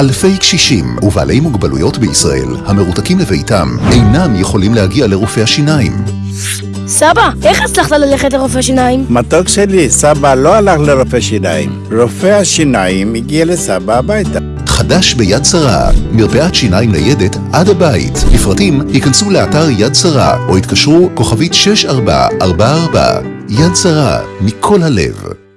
אלפי קשישים ובעלי מוגבלויות בישראל המרותקים לביתם אינם יכולים להגיע לרופא השיניים. סבא, איך הצלחת ללכת לרופא שיניים? מתוק שלי, סבא לא הלך לרופא שיניים. רופא השיניים הגיע לסבא הביתה. חדש ביד שרה, מרפאת שיניים ניידת עד הבית. לפרטים ייכנסו לאתר יד שרה או יתקשרו כוכבית 6444. יד שרה, מכל הלב.